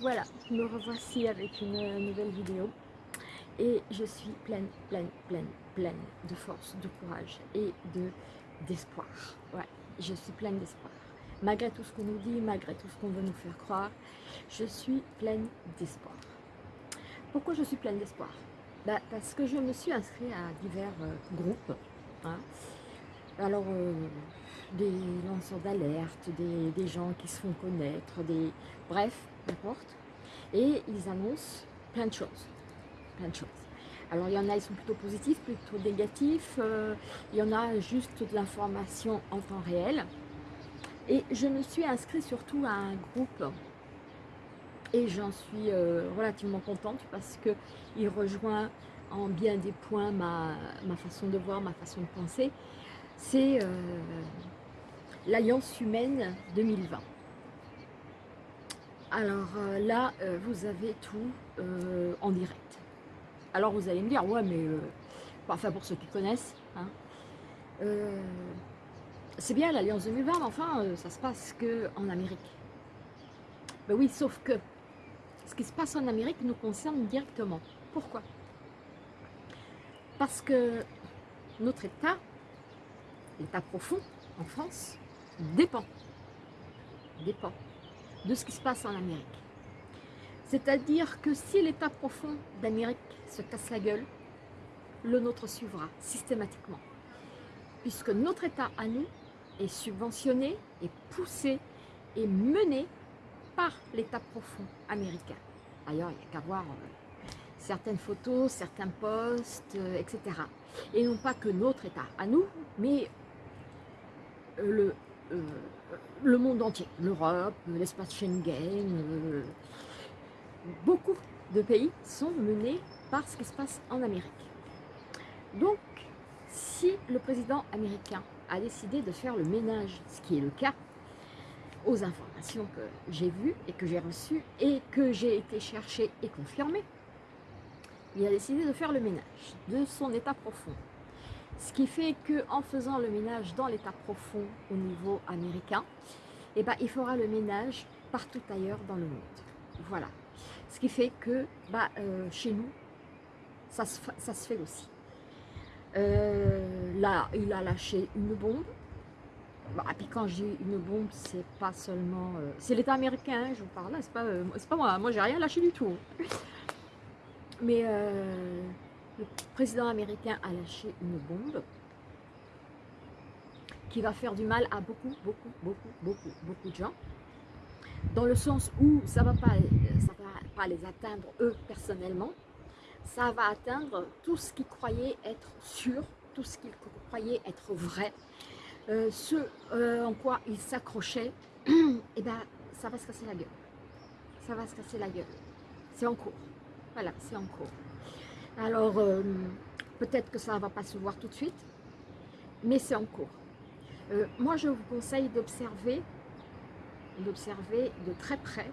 voilà, me revoici avec une nouvelle vidéo et je suis pleine, pleine, pleine, pleine de force, de courage et de d'espoir. Ouais, je suis pleine d'espoir. Malgré tout ce qu'on nous dit, malgré tout ce qu'on veut nous faire croire, je suis pleine d'espoir. Pourquoi je suis pleine d'espoir? Bah, Parce que je me suis inscrite à divers euh, groupes. Hein. Alors, euh, des lanceurs d'alerte, des, gens qui se font connaître, des bref, n'importe. Et ils annoncent plein de choses, plein de choses. Alors il y en a, ils sont plutôt positifs, plutôt négatifs. Euh, il y en a juste de l'information en temps réel. Et je me suis inscrite surtout à un groupe et j'en suis euh, relativement contente parce qu'il rejoint en bien des points ma, ma, façon de voir, ma façon de penser. C'est euh, l'Alliance humaine 2020. Alors euh, là, euh, vous avez tout en direct. Alors vous allez me dire, ouais, mais, enfin pour ceux qui connaissent, hein, c'est bien l'Alliance 2020, mais enfin, ça se passe qu'en Amérique. Ben oui, sauf que ce qui se passe en Amérique nous concerne directement. Pourquoi? Parce que notre État, l'État profond en France, dépend, dépend de ce qui se passe en Amérique. C'est-à-dire que si l'état profond d'Amérique se casse la gueule, le nôtre suivra systématiquement. Puisque notre état à nous est subventionné, est poussé, et mené par l'état profond américain. D'ailleurs, il n'y a qu'à voir euh, certaines photos, certains posts, euh, etc. Et non pas que notre état à nous, mais le euh, le monde entier, l'Europe, l'espace Schengen, euh, beaucoup de pays sont menés par ce qui se passe en Amérique. Donc, si le président américain a décidé de faire le ménage, ce qui est le cas, aux informations que j'ai vues et que j'ai reçues et que j'ai été chercher et confirmer, il a décidé de faire le ménage de son état profond. Ce qui fait qu'en faisant le ménage dans l'état profond au niveau américain, eh ben, il fera le ménage partout ailleurs dans le monde. Voilà. Ce qui fait que bah, euh, chez nous, ça se, fait aussi. Euh, là, il a lâché une bombe. Bah, et puis quand j'ai une bombe, c'est pas seulement... Euh, c'est l'État américain, hein, je vous parle là, c'est pas, pas moi. Moi, j'ai rien lâché du tout. Mais le président américain a lâché une bombe qui va faire du mal à beaucoup, beaucoup, beaucoup, beaucoup, beaucoup de gens. Dans le sens où ça ne va, pas, les atteindre eux personnellement, ça va atteindre tout ce qu'ils croyaient être sûr, tout ce qu'ils croyaient être vrai, euh, ce euh, en quoi ils s'accrochaient, et eh ben ça va se casser la gueule. Ça va se casser la gueule. C'est en cours. Voilà, c'est en cours. Alors, euh, peut-être que ça ne va pas se voir tout de suite, mais c'est en cours. Euh, moi, je vous conseille d'observer, d'observer de très près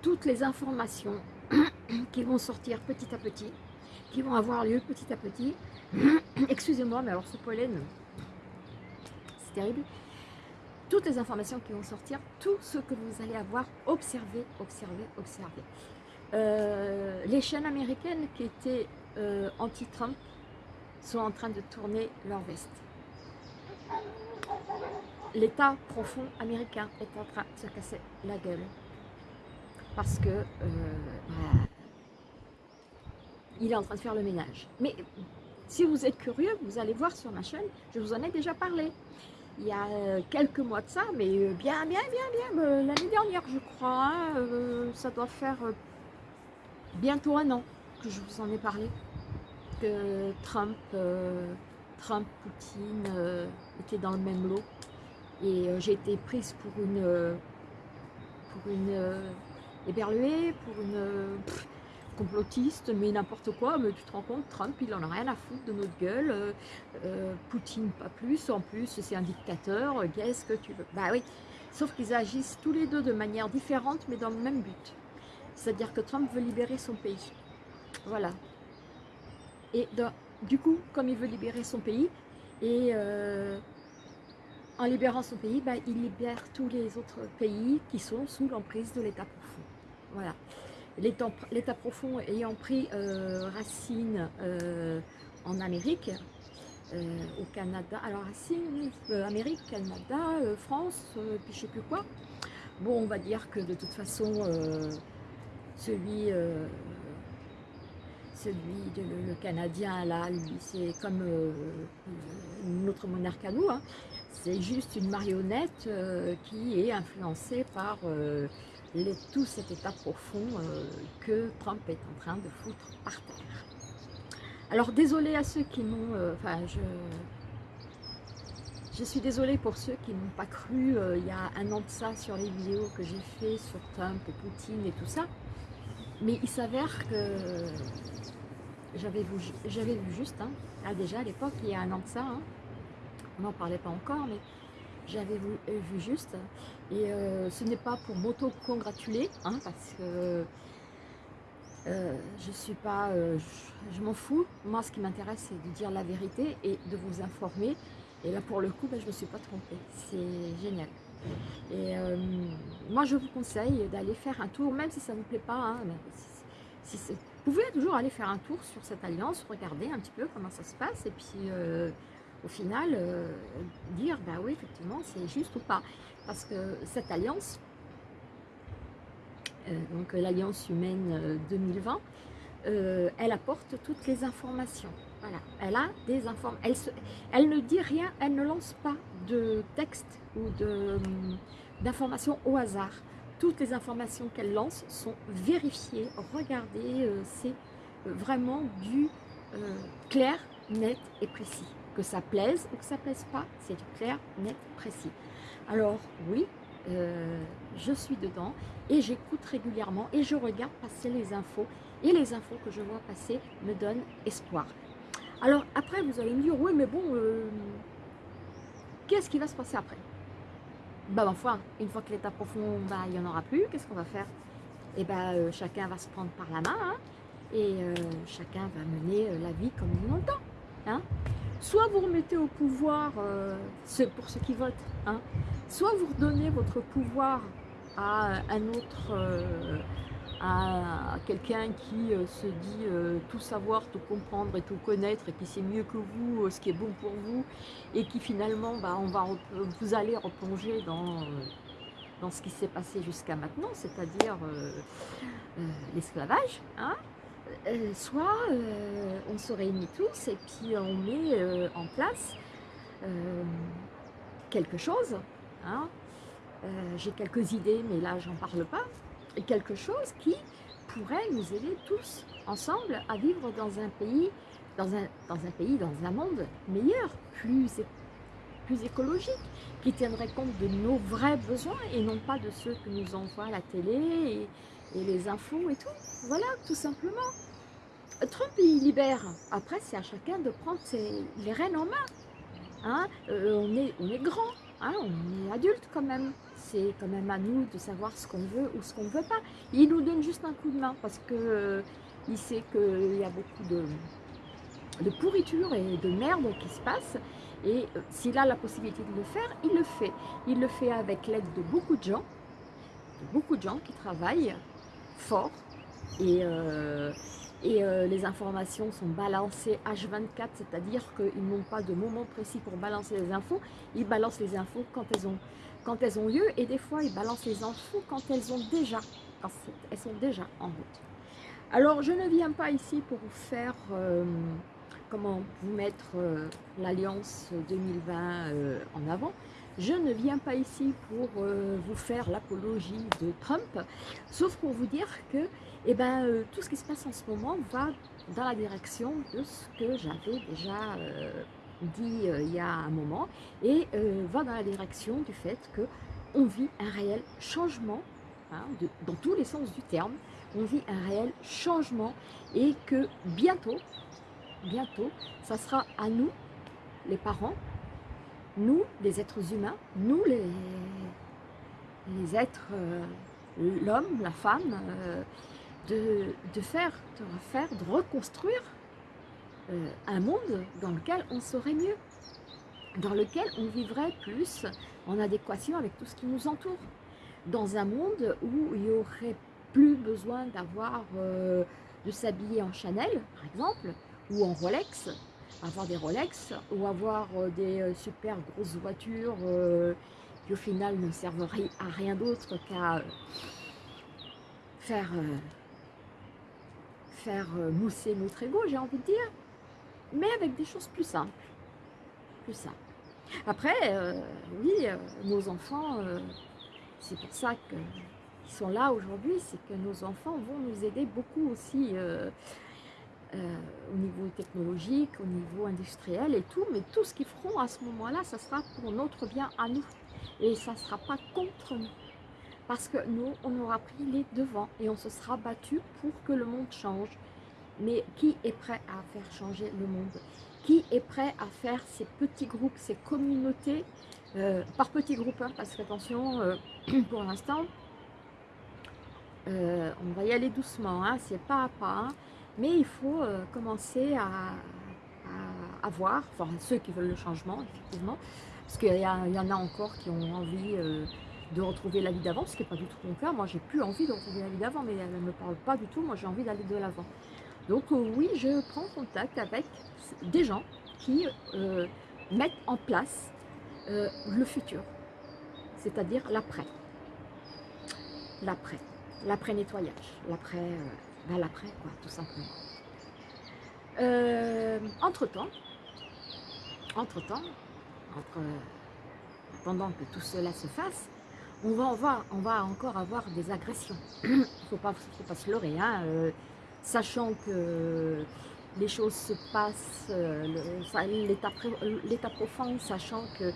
toutes les informations qui vont sortir petit à petit, qui vont avoir lieu petit à petit. Excusez-moi, mais alors ce pollen, c'est terrible. Toutes les informations qui vont sortir, tout ce que vous allez avoir, observez, observez, observez. Euh, les chaînes américaines qui étaient euh, anti-Trump sont en train de tourner leur veste. L'État profond américain est en train de se casser la gueule. Parce que euh, bah, il est en train de faire le ménage. Mais si vous êtes curieux, vous allez voir sur ma chaîne, je vous en ai déjà parlé. Il y a euh, quelques mois de ça, mais bien, bien, bien, bien, l'année dernière, je crois, ça doit faire bientôt un an que je vous en ai parlé, que Trump, euh, Trump Poutine euh, étaient dans le même lot. Et euh, j'ai été prise pour une, pour une pour une complotiste, mais n'importe quoi. Mais tu te rends compte, Trump, il en a rien à foutre de notre gueule. Poutine, pas plus. En plus, c'est un dictateur. Qu'est-ce que tu veux? Bah oui. Sauf qu'ils agissent tous les deux de manière différente, mais dans le même but. C'est-à-dire que Trump veut libérer son pays. Voilà. Et du coup, comme il veut libérer son pays, et euh, en libérant son pays, bah, il libère tous les autres pays qui sont sous l'emprise de l'État profond. Voilà. L'État profond ayant pris euh, racine euh, en Amérique, au Canada, alors racine, Amérique, Canada, France, puis je sais plus quoi. Bon, on va dire que de toute façon, celui, celui de, le, Canadien, là, lui, c'est comme notre monarque à nous, hein. c'est juste une marionnette qui est influencée par tout cet état profond euh, que Trump est en train de foutre par terre. Alors désolé à ceux qui m'ont, euh, enfin je, je suis désolée pour ceux qui n'ont pas cru euh, il y a un an de ça sur les vidéos que j'ai fait sur Trump et Poutine et tout ça. Mais il s'avère que j'avais vu, vu juste, hein, ah, déjà à l'époque, il y a un an de ça, hein. on n'en parlait pas encore, mais j'avais vu, vu, juste. Et euh, ce n'est pas pour m'auto-congratuler, hein, parce que euh, je suis pas, euh, je, m'en fous. Moi, ce qui m'intéresse, c'est de dire la vérité et de vous informer. Et là, pour le coup, ben, je ne me suis pas trompée. C'est génial. Et moi, je vous conseille d'aller faire un tour, même si ça ne vous plaît pas. Vous pouvez toujours aller faire un tour sur cette alliance, regarder un petit peu comment ça se passe. Et puis au final, euh, dire, bah oui, effectivement, c'est juste ou pas. Parce que cette alliance, euh, donc l'Alliance humaine 2020, euh, elle apporte toutes les informations. Voilà, elle a des informations. Elle, elle, ne dit rien, elle ne lance pas de texte ou d'informations au hasard. Toutes les informations qu'elle lance sont vérifiées. Regardez, c'est vraiment du clair, net et précis que ça plaise ou que ça plaise pas, c'est du clair, net, précis. Alors oui, euh, je suis dedans et j'écoute régulièrement et je regarde passer les infos et les infos que je vois passer me donnent espoir. Alors après vous allez me dire, oui mais bon, euh, qu'est-ce qui va se passer après? Bah ma une fois que l'état profond, bah, il n'y en aura plus, qu'est-ce qu'on va faire? Eh bien euh, chacun va se prendre par la main hein, et chacun va mener la vie comme il l'entend. Hein soit vous remettez au pouvoir, euh, pour ceux qui votent, hein, soit vous redonnez votre pouvoir à un autre, euh, à quelqu'un qui euh, se dit tout savoir, tout comprendre et tout connaître et qui sait mieux que vous ce qui est bon pour vous et qui finalement, bah, on va, vous allez replonger dans, dans ce qui s'est passé jusqu'à maintenant, c'est-à-dire l'esclavage, hein, euh, soit euh, on se réunit tous et puis on met euh, en place quelque chose. Hein. J'ai quelques idées, mais là, j'en parle pas. Et quelque chose qui pourrait nous aider tous ensemble à vivre dans un pays, dans un, dans un pays, dans un monde meilleur, plus, plus écologique, qui tiendrait compte de nos vrais besoins et non pas de ceux que nous envoie la télé et les infos et tout. Voilà, tout simplement. Trump, il libère. Après, c'est à chacun de prendre les rênes en main. Hein. Euh, on, est, on est grand, hein, on est adulte quand même. C'est quand même à nous de savoir ce qu'on veut ou ce qu'on ne veut pas. Il nous donne juste un coup de main parce que euh, sait qu'il y a beaucoup de, pourriture et de merde qui se passe. Et euh, s'il a la possibilité de le faire, il le fait. Il le fait avec l'aide de beaucoup de gens, de beaucoup de gens qui travaillent fort et, et euh, les informations sont balancées H24, c'est-à-dire qu'ils n'ont pas de moment précis pour balancer les infos, ils balancent les infos quand elles ont, quand elles ont lieu, et des fois ils balancent les infos quand elles ont déjà, elles sont déjà en route. Alors je ne viens pas ici pour vous faire, euh, comment vous mettre euh, l'Alliance 2020 en avant, je ne viens pas ici pour vous faire l'apologie de Trump, sauf pour vous dire que eh ben, euh, tout ce qui se passe en ce moment va dans la direction de ce que j'avais déjà euh, dit euh, il y a un moment et va dans la direction du fait qu'on vit un réel changement, hein, dans tous les sens du terme, on vit un réel changement et que bientôt, bientôt, ça sera à nous, les parents, nous, les êtres humains, nous, les, êtres, l'homme, la femme, de, faire, de refaire, de reconstruire euh, un monde dans lequel on serait mieux. dans lequel on vivrait plus en adéquation avec tout ce qui nous entoure. Dans un monde où il n'y aurait plus besoin d'avoir, euh, de s'habiller en Chanel, par exemple, ou en Rolex, avoir des Rolex, ou avoir euh, des euh, super grosses voitures qui au final ne servent à rien d'autre qu'à faire, faire mousser notre ego, j'ai envie de dire, mais avec des choses plus simples. Plus simples. Après, oui, nos enfants, c'est pour ça qu'ils sont là aujourd'hui, c'est que nos enfants vont nous aider beaucoup aussi euh, au niveau technologique, au niveau industriel et tout, mais tout ce qu'ils feront à ce moment-là, ça sera pour notre bien à nous. Et ça ne sera pas contre nous. Parce que nous, on aura pris les devants et on se sera battu pour que le monde change. Mais qui est prêt à faire changer le monde? Qui est prêt à faire ces petits groupes, ces communautés euh, par petits groupes, hein, parce qu'attention, euh, pour l'instant, euh, on va y aller doucement, hein, c'est pas à pas, hein. Mais il faut commencer à, à, voir, enfin ceux qui veulent le changement, effectivement, parce qu'il y, en a encore qui ont envie de retrouver la vie d'avant, ce qui n'est pas du tout mon cas, moi j'ai plus envie de retrouver la vie d'avant, mais elle ne me parle pas du tout, moi j'ai envie d'aller de l'avant. Donc oui, je prends contact avec des gens qui mettent en place euh, le futur, c'est-à-dire l'après. L'après, l'après-nettoyage, l'après, euh, l'après quoi, tout simplement. Euh, entre-temps, entre-temps, entre, pendant que tout cela se fasse, on va, on va encore avoir des agressions. Il ne faut pas, se leurrer, hein, sachant que les choses se passent, euh, l'état profond, sachant que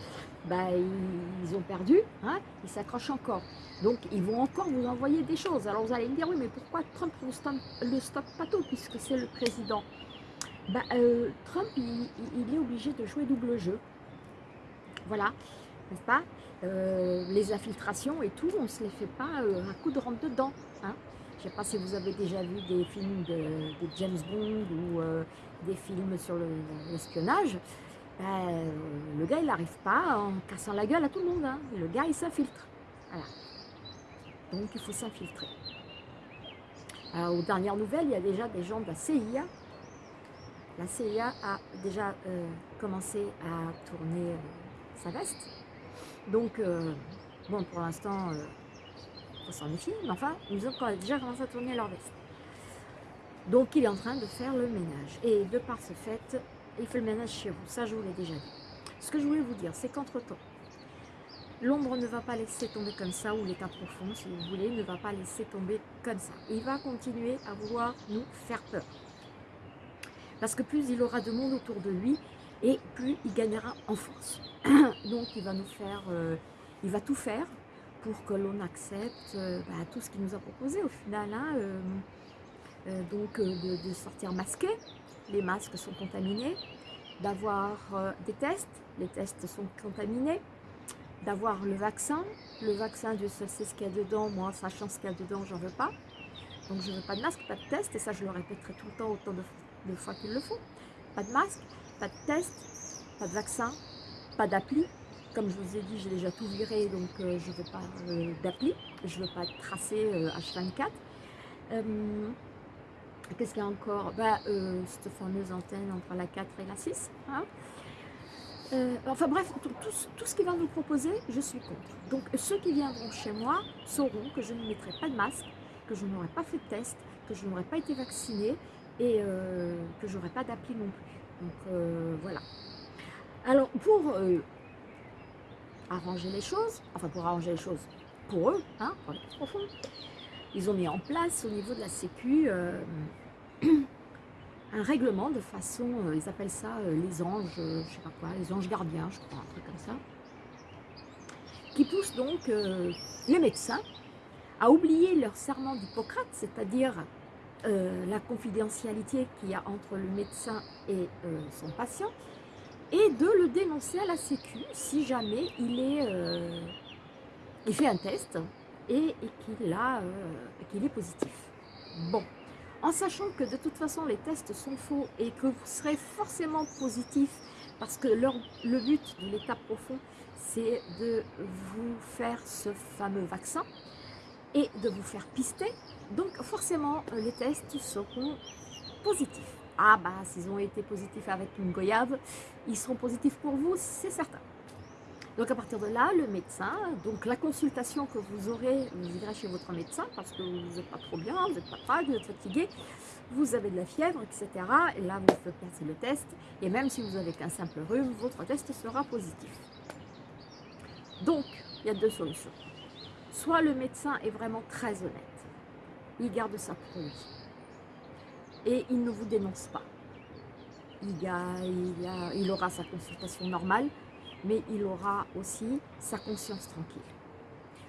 bah, ils ont perdu, hein, ils s'accrochent encore. Donc ils vont encore vous envoyer des choses. Alors vous allez me dire, oui, mais pourquoi Trump ne le stoppe pas tout, puisque c'est le président? Bah, euh, Trump, il, est obligé de jouer double jeu. Voilà, n'est-ce pas? Euh, Les infiltrations et tout, on ne se les fait pas à coup de rentre dedans. Hein je ne sais pas si vous avez déjà vu des films de, James Bond ou euh, des films sur l'espionnage. Ben, le gars, il n'arrive pas en cassant la gueule à tout le monde. Hein. Le gars, il s'infiltre. Voilà. Donc, il faut s'infiltrer. Aux dernières nouvelles, il y a déjà des gens de la CIA. La CIA a déjà euh, commencé à tourner euh, sa veste. Donc, bon, pour l'instant s'en mais enfin, ils ont déjà commencé à tourner leur veste. Donc il est en train de faire le ménage. Et de par ce fait, il fait le ménage chez vous. Ça, je vous l'ai déjà dit. Ce que je voulais vous dire, c'est qu'entre-temps, l'ombre ne va pas laisser tomber comme ça, ou l'état profond, si vous voulez, ne va pas laisser tomber comme ça. Il va continuer à vouloir nous faire peur. Parce que plus il aura de monde autour de lui, et plus il gagnera en force. Donc il va nous faire, euh, il va tout faire pour que l'on accepte euh, bah, tout ce qu'il nous a proposé au final. Hein, euh, euh, donc de, sortir masqué, les masques sont contaminés, d'avoir des tests, les tests sont contaminés, d'avoir le vaccin, le vaccin, Dieu seul sait ce qu'il y a dedans, moi sachant ce qu'il y a dedans, j'en veux pas. Donc je veux pas de masque, pas de test, et ça je le répéterai tout le temps autant de, de fois qu'il le faut. Pas de masque, pas de test, pas de vaccin, pas d'appli, comme je vous ai dit, j'ai déjà tout viré, donc euh, je ne veux pas euh, d'appli, je ne veux pas tracer H24. Euh, qu'est-ce qu'il y a encore? Bah, Cette fameuse antenne entre la 4 et la 6. Hein. enfin bref, tout, ce qu'il va nous proposer, je suis contre. Donc ceux qui viendront chez moi sauront que je ne mettrai pas de masque, que je n'aurai pas fait de test, que je n'aurai pas été vaccinée et que je n'aurai pas d'appli non plus. Donc voilà. Alors pour arranger les choses, enfin pour arranger les choses pour eux, hein, ils ont mis en place au niveau de la sécu euh, un règlement de façon, euh, ils appellent ça euh, les anges, je sais pas quoi, les anges gardiens, je crois, un truc comme ça, qui pousse donc les médecins à oublier leur serment d'Hippocrate, c'est-à-dire la confidentialité qu'il y a entre le médecin et son patient, et de le dénoncer à la sécu si jamais il, est, euh, fait un test et, qu'il euh, est positif. Bon, en sachant que de toute façon les tests sont faux et que vous serez forcément positif Parce que le but de l'état profond, c'est de vous faire ce fameux vaccin et de vous faire pister. Donc forcément, les tests seront positifs. Ah bah, s'ils ont été positifs avec une goyave, ils seront positifs pour vous, c'est certain. Donc à partir de là, le médecin, donc la consultation que vous aurez, vous irez chez votre médecin parce que vous n'êtes pas trop bien, vous n'êtes pas prêt, vous êtes fatigué, vous avez de la fièvre, etc. Et là, vous faites passer le test. Et même si vous avez qu'un simple rhume, votre test sera positif. Donc, il y a deux solutions. Soit le médecin est vraiment très honnête. Il garde pour lui. Et il ne vous dénonce pas. Il, aura sa consultation normale mais il aura aussi sa conscience tranquille.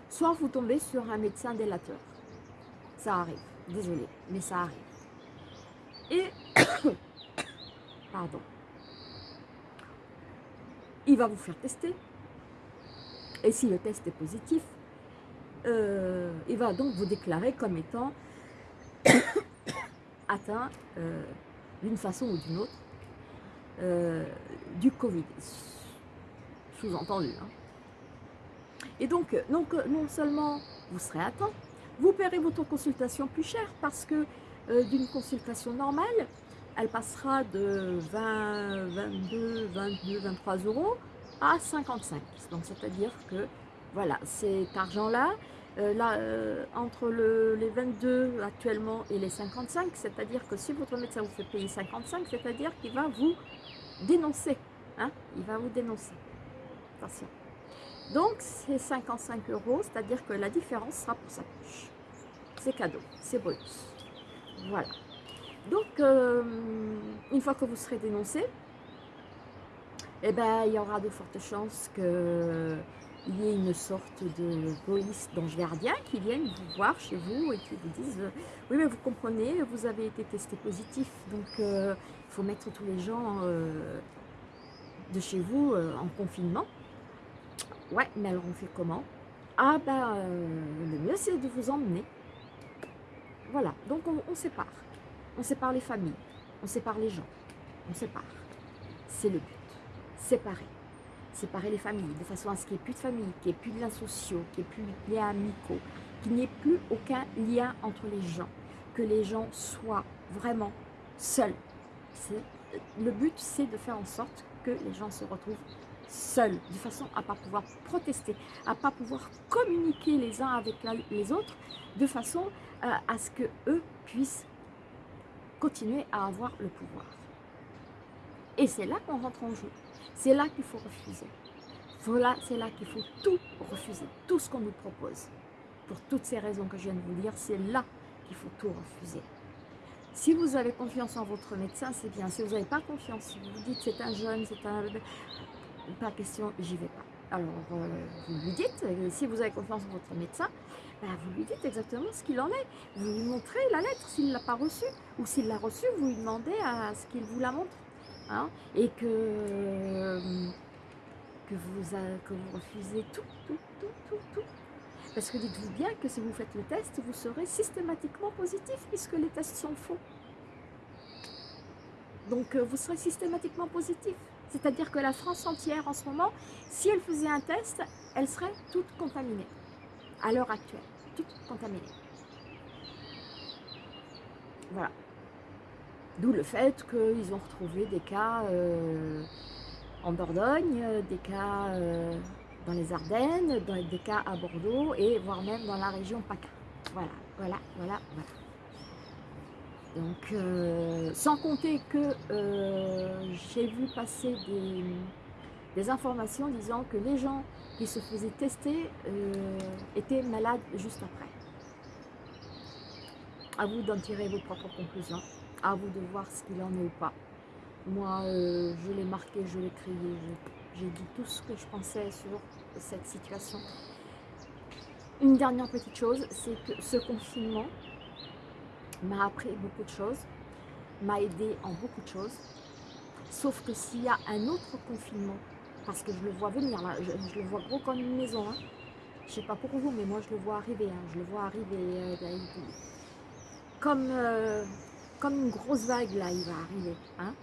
Soit vous tombez sur un médecin délateur. Ça arrive, désolé, mais ça arrive. Et, pardon, il va vous faire tester. Et si le test est positif, euh, il va donc vous déclarer comme étant atteint euh, d'une façon ou d'une autre euh, du Covid sous-entendu. Hein. Et donc, donc, non seulement vous serez temps, vous paierez votre consultation plus cher parce que euh, d'une consultation normale, elle passera de 20, 22, 22, 23 euros à 55. Donc, c'est-à-dire que, voilà, cet argent-là, euh, là, euh, entre le, les 22 actuellement et les 55, c'est-à-dire que si votre médecin vous fait payer 55, c'est-à-dire qu'il va vous dénoncer. Hein, il va vous dénoncer. Attention. Donc, c'est 55 euros, c'est-à-dire que la différence sera pour sa poche. C'est cadeau, c'est bonus. Voilà. Donc, euh, une fois que vous serez dénoncé, eh ben, il y aura de fortes chances qu'il y ait une sorte de police d'ange gardien qui vienne vous voir chez vous et qui vous dise euh, oui mais vous comprenez vous avez été testé positif donc euh, il faut mettre tous les gens de chez vous en confinement Ouais, mais alors on fait comment? Ah ben, euh, le mieux c'est de vous emmener. Voilà, donc on, sépare. On sépare les familles, on sépare les gens, on sépare. C'est le but. Séparer. Séparer les familles, de façon à ce qu'il n'y ait plus de famille, qu'il n'y ait plus de liens sociaux, qu'il n'y ait plus de liens amicaux, qu'il n'y ait plus aucun lien entre les gens, que les gens soient vraiment seuls. Le but, c'est de faire en sorte que les gens se retrouvent seuls, de façon à ne pas pouvoir protester, à ne pas pouvoir communiquer les uns avec les autres, de façon euh, à ce que eux puissent continuer à avoir le pouvoir. Et c'est là qu'on rentre en jeu. C'est là qu'il faut refuser. C'est là qu'il faut tout refuser, tout ce qu'on nous propose. Pour toutes ces raisons que je viens de vous dire, c'est là qu'il faut tout refuser. Si vous avez confiance en votre médecin, c'est bien. Si vous n'avez pas confiance, si vous dites c'est un jeune, c'est un pas question, j'y vais pas. Alors, euh, vous lui dites, euh, si vous avez confiance en votre médecin, ben, vous lui dites exactement ce qu'il en est. Vous lui montrez la lettre s'il ne l'a pas reçue. Ou s'il l'a reçue, vous lui demandez à ce qu'il vous la montre. Hein, et que, euh, vous, que vous refusez tout, tout, tout, tout, tout. Parce que dites-vous bien que si vous faites le test, vous serez systématiquement positif puisque les tests sont faux. Donc, vous serez systématiquement positif. C'est-à-dire que la France entière, en ce moment, si elle faisait un test, elle serait toute contaminée. À l'heure actuelle, toute contaminée. Voilà. D'où le fait qu'ils ont retrouvé des cas euh, en Dordogne, des cas euh, dans les Ardennes, des cas à Bordeaux et voire même dans la région PACA. Voilà, voilà, voilà, voilà. Donc, euh, sans compter que j'ai vu passer des, informations disant que les gens qui se faisaient tester étaient malades juste après. À vous d'en tirer vos propres conclusions, à vous de voir ce qu'il en est ou pas. Moi, je l'ai marqué, je l'ai crié, j'ai dit tout ce que je pensais sur cette situation. Une dernière petite chose, c'est que ce confinement, m'a appris beaucoup de choses, m'a aidé en beaucoup de choses. Sauf que s'il y a un autre confinement, parce que je le vois venir là, je, le vois gros comme une maison, hein. je sais pas pour vous, mais moi je le vois arriver, hein. je le vois arriver euh, ben, comme, euh, comme une grosse vague là, il va arriver. Hein.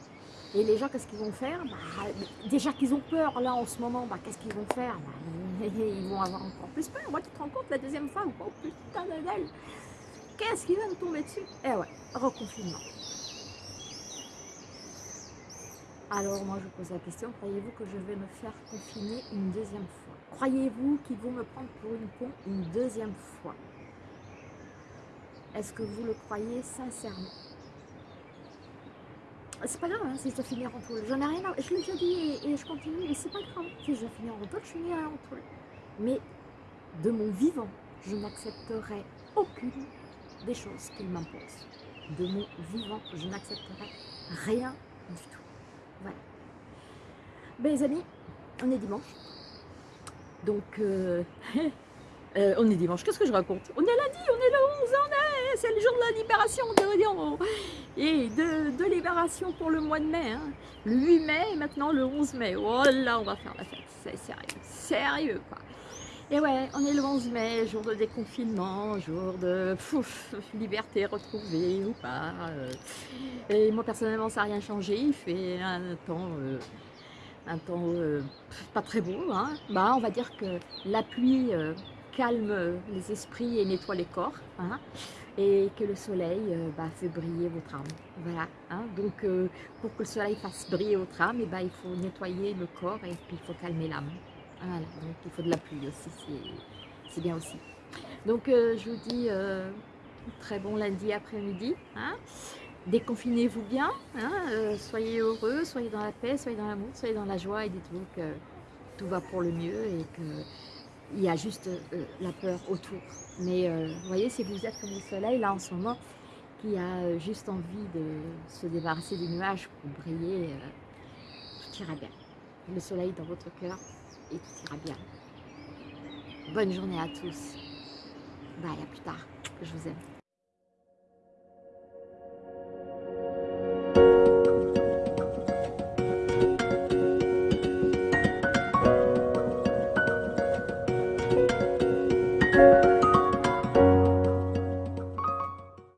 Et les gens, qu'est-ce qu'ils vont faire? Bah, Déjà qu'ils ont peur, là, en ce moment, bah, qu'est-ce qu'ils vont faire? Bah, Ils vont avoir encore plus peur. Moi, tu te rends compte, la deuxième fois, oh putain d'elle Qu'est-ce qui va me tomber dessus? Eh ouais, reconfinement. Alors, moi, je pose la question, croyez-vous que je vais me faire confiner une deuxième fois? Croyez-vous qu'ils vont me prendre pour une con une deuxième fois? Est-ce que vous le croyez sincèrement? C'est pas grave hein, si je dois finir en poule. J'en ai rien à... Je l'ai déjà dit et, je continue, et c'est pas grave. Si je dois finir en poule, je finirai en poule. Mais de mon vivant, je n'accepterai aucune des choses qu'il m'impose. De mon vivant, je n'accepterai rien du tout. Voilà. Ben les amis, on est dimanche. Donc, euh, euh, on est dimanche, qu'est-ce que je raconte? On est lundi, on est le 11, on est, c'est le jour de la libération de et de, libération pour le mois de mai. Hein. Le 8 mai et maintenant le 11 mai. Oh là, on va faire la fête, c'est sérieux, sérieux quoi. Et ouais, on est le 11 mai, jour de déconfinement, jour de liberté retrouvée ou pas. Euh. Et moi personnellement, ça n'a rien changé, il fait un temps, euh, un temps euh, pas très beau. Hein. Bah, on va dire que la pluie calme les esprits et nettoie les corps. Hein et que le soleil euh, bah, fait briller votre âme. Voilà. Hein. Donc, euh, pour que le soleil fasse briller votre âme, eh bah, il faut nettoyer le corps et puis il faut calmer l'âme. Voilà. Donc, il faut de la pluie aussi, c'est bien aussi. Donc, euh, je vous dis très bon lundi après-midi. Hein. Déconfinez-vous bien, hein. soyez heureux, soyez dans la paix, soyez dans l'amour, soyez dans la joie et dites-vous que tout va pour le mieux et que il y a juste euh, la peur autour. Mais euh, vous voyez, si vous êtes comme le soleil, là en ce moment, qui a euh, juste envie de se débarrasser des nuages pour briller, tout ira bien. Le soleil dans votre cœur et tout ira bien. Bonne journée à tous. Bye, à plus tard. Je vous aime.